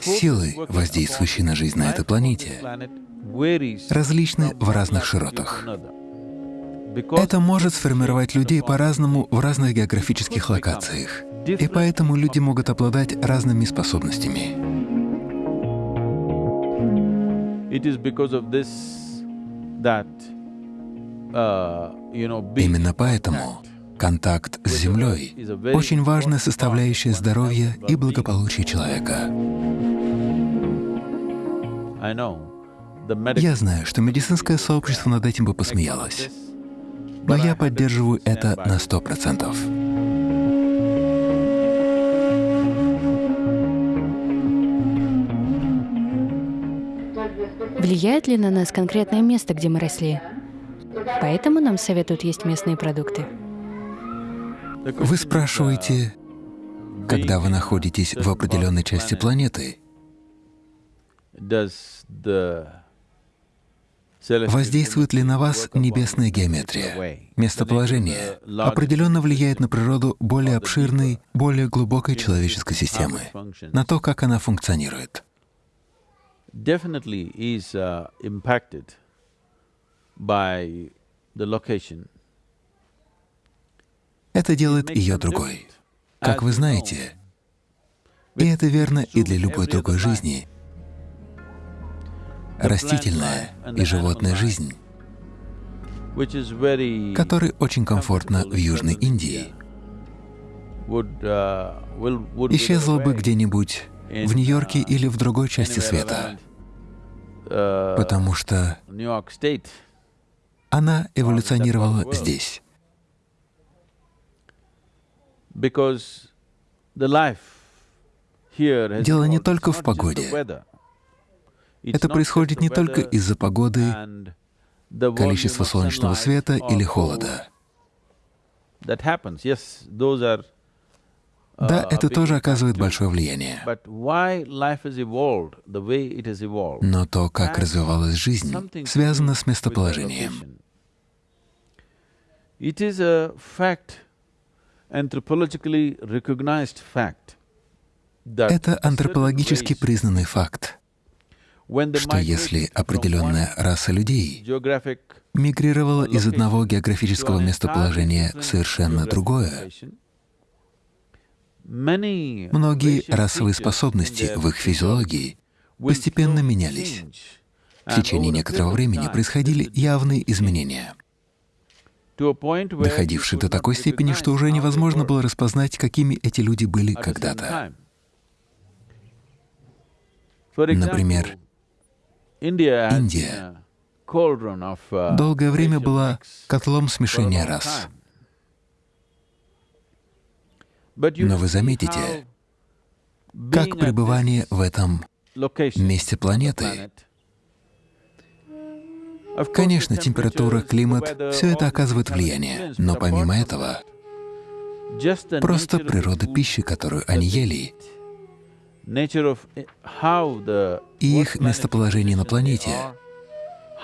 Силы, воздействующие на жизнь на этой планете, различны в разных широтах. Это может сформировать людей по-разному в разных географических локациях, и поэтому люди могут обладать разными способностями. Именно поэтому контакт с Землей — очень важная составляющая здоровья и благополучия человека. Я знаю, что медицинское сообщество над этим бы посмеялось, но я поддерживаю это на сто процентов. Влияет ли на нас конкретное место, где мы росли? Поэтому нам советуют есть местные продукты. Вы спрашиваете, когда вы находитесь в определенной части планеты, воздействует ли на вас небесная геометрия? Местоположение определенно влияет на природу более обширной, более глубокой человеческой системы, на то, как она функционирует. Это делает ее другой. Как вы знаете, и это верно и для любой другой жизни, растительная и животная жизнь, которой очень комфортно в Южной Индии, исчезла бы где-нибудь в Нью-Йорке или в другой части света, потому что она эволюционировала здесь. Дело не только в погоде. Это происходит не только из-за погоды, количества солнечного света или холода. Да, это тоже оказывает большое влияние. Но то, как развивалась жизнь, связано с местоположением. Это антропологически признанный факт, что если определенная раса людей мигрировала из одного географического местоположения в совершенно другое, многие расовые способности в их физиологии постепенно менялись. В течение некоторого времени происходили явные изменения доходивший до такой степени, что уже невозможно было распознать, какими эти люди были когда-то. Например, Индия долгое время была котлом смешения рас. Но вы заметите, как пребывание в этом месте планеты Конечно, температура, климат — все это оказывает влияние, но помимо этого, просто природа пищи, которую они ели, и их местоположение на планете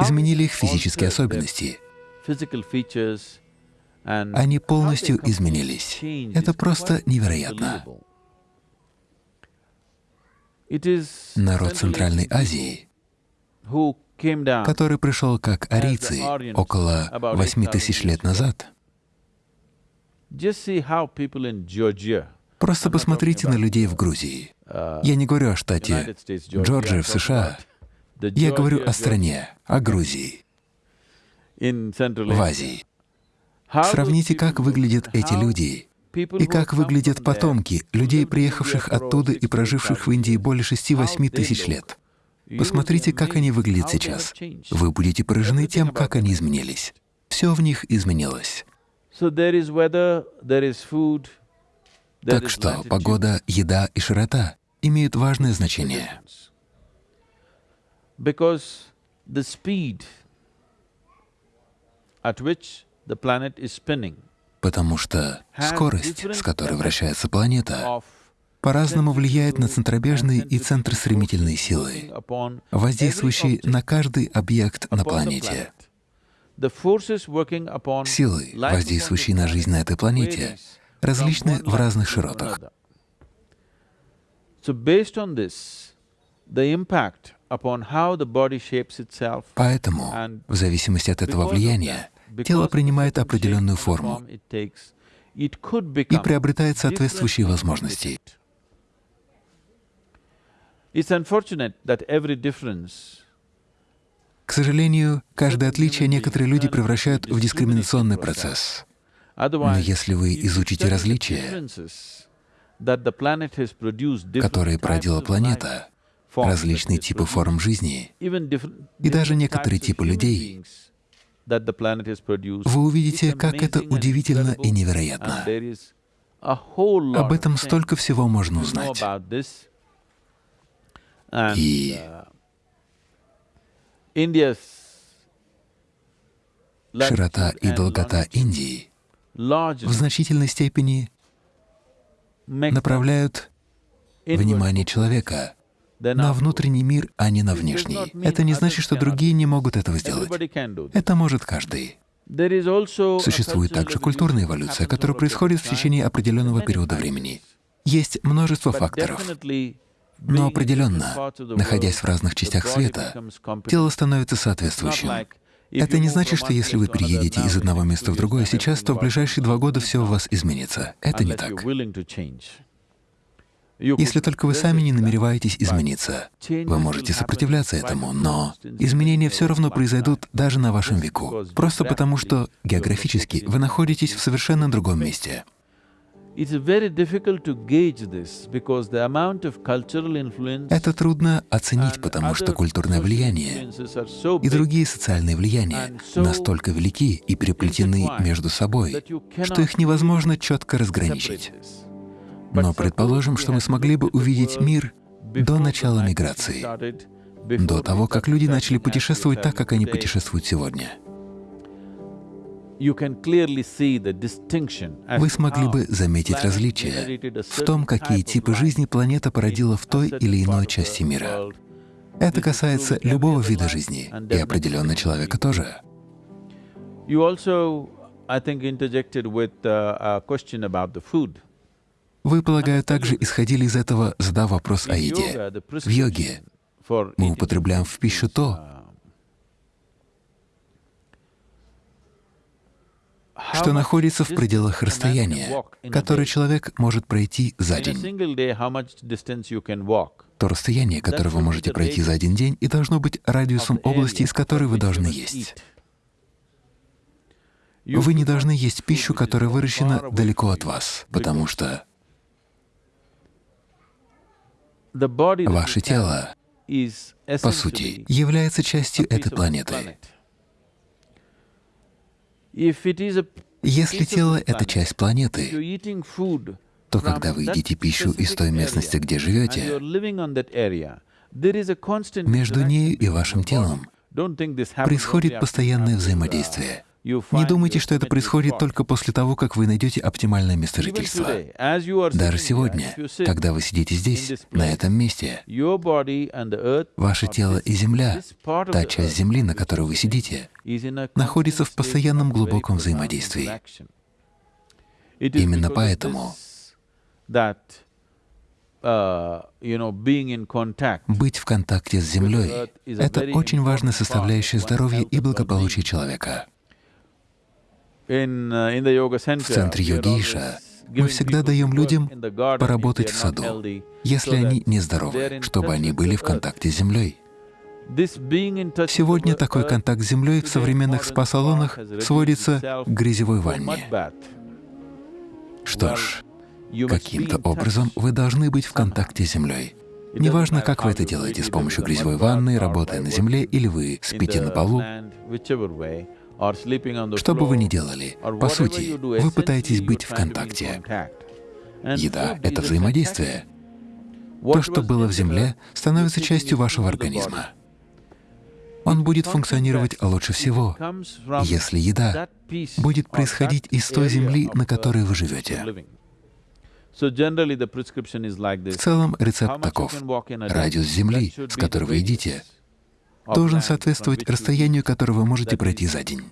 изменили их физические особенности. Они полностью изменились. Это просто невероятно. Народ Центральной Азии который пришел как арийцы около 8 тысяч лет назад. Просто посмотрите на людей в Грузии. Я не говорю о штате Джорджия в США. Я говорю о стране, о Грузии, в Азии. Сравните, как выглядят эти люди и как выглядят потомки людей, приехавших оттуда и проживших в Индии более 6-8 тысяч лет. Посмотрите, как они выглядят сейчас. Вы будете поражены тем, как они изменились. Все в них изменилось. Так что погода, еда и широта имеют важное значение. Потому что скорость, с которой вращается планета, по-разному влияет на центробежные и центростремительные силы, воздействующие на каждый объект на планете. Силы, воздействующие на жизнь на этой планете, различны в разных широтах. Поэтому, в зависимости от этого влияния, тело принимает определенную форму и приобретает соответствующие возможности. К сожалению, каждое отличие некоторые люди превращают в дискриминационный процесс. Но если вы изучите различия, которые породила планета, различные типы форм жизни и даже некоторые типы людей, вы увидите, как это удивительно и невероятно. Об этом столько всего можно узнать. И широта и долгота Индии в значительной степени направляют внимание человека на внутренний мир, а не на внешний. Это не значит, что другие не могут этого сделать. Это может каждый. Существует также культурная эволюция, которая происходит в течение определенного периода времени. Есть множество факторов. Но определенно, находясь в разных частях света, тело становится соответствующим. Это не значит, что если вы переедете из одного места в другое сейчас, то в ближайшие два года все у вас изменится. Это не так. Если только вы сами не намереваетесь измениться, вы можете сопротивляться этому, но изменения все равно произойдут даже на вашем веку, просто потому что географически вы находитесь в совершенно другом месте. Это трудно оценить, потому что культурное влияние и другие социальные влияния настолько велики и переплетены между собой, что их невозможно четко разграничить. Но предположим, что мы смогли бы увидеть мир до начала миграции, до того, как люди начали путешествовать так, как они путешествуют сегодня. Вы смогли бы заметить различия в том, какие типы жизни планета породила в той или иной части мира. Это касается любого вида жизни, и определенно человека тоже. Вы, полагаю, также исходили из этого, задав вопрос о еде. В йоге мы употребляем в пищу то, что находится в пределах расстояния, которое человек может пройти за день. То расстояние, которое вы можете пройти за один день, и должно быть радиусом области, из которой вы должны есть. Вы не должны есть пищу, которая выращена далеко от вас, потому что Ваше тело, по сути, является частью этой планеты. Если тело — это часть планеты, то когда вы едите пищу из той местности, где живете, между нею и вашим телом происходит постоянное взаимодействие. Не думайте, что это происходит только после того, как вы найдете оптимальное место жительства. Даже сегодня, когда вы сидите здесь, на этом месте, ваше тело и Земля, та часть Земли, на которой вы сидите, находится в постоянном глубоком взаимодействии. Именно поэтому быть в контакте с Землей — это очень важная составляющая здоровья и благополучия человека. Uh, в центре йогиша мы всегда даем людям поработать в саду, если они нездоровы, чтобы они были в контакте с землей. Сегодня такой контакт с землей в современных спа-салонах сводится к грязевой ванне. Что ж, каким-то образом вы должны быть в контакте с землей. Неважно, как вы это делаете, с помощью грязевой ванны, работая на земле, или вы спите на полу, что бы вы ни делали, по сути, вы пытаетесь быть в контакте. Еда — это взаимодействие. То, что было в земле, становится частью вашего организма. Он будет функционировать лучше всего, если еда будет происходить из той земли, на которой вы живете. В целом рецепт таков. Радиус земли, с которой вы едите, должен соответствовать расстоянию, которое вы можете пройти за день.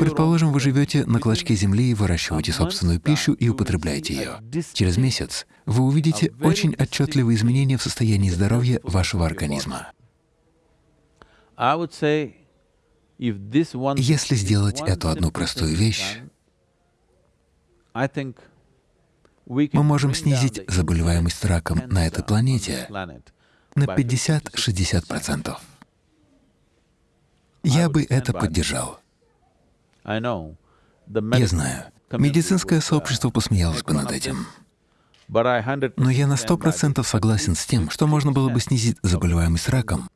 Предположим, вы живете на клочке земли и выращиваете собственную пищу и употребляете ее. Через месяц вы увидите очень отчетливые изменения в состоянии здоровья вашего организма. Если сделать эту одну простую вещь, мы можем снизить заболеваемость раком на этой планете на 50-60%. Я бы это поддержал. Я знаю, медицинское сообщество посмеялось бы над этим. Но я на сто процентов согласен с тем, что можно было бы снизить заболеваемость раком,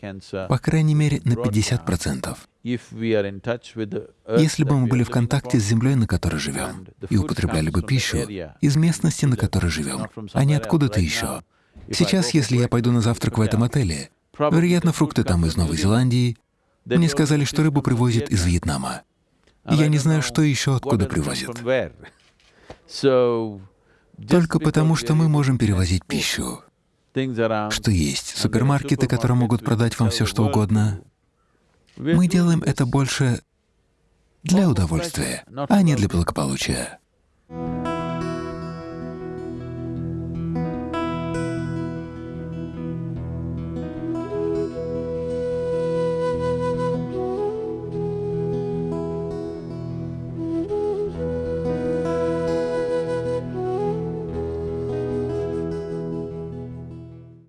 по крайней мере, на 50 процентов. Если бы мы были в контакте с землей, на которой живем, и употребляли бы пищу из местности, на которой живем, а не откуда-то еще. Сейчас, если я пойду на завтрак в этом отеле, вероятно, фрукты там из Новой Зеландии, мне сказали, что рыбу привозят из Вьетнама. Я не знаю, что еще откуда привозят. Только потому, что мы можем перевозить пищу. Что есть супермаркеты, которые могут продать вам все, что угодно. Мы делаем это больше для удовольствия, а не для благополучия.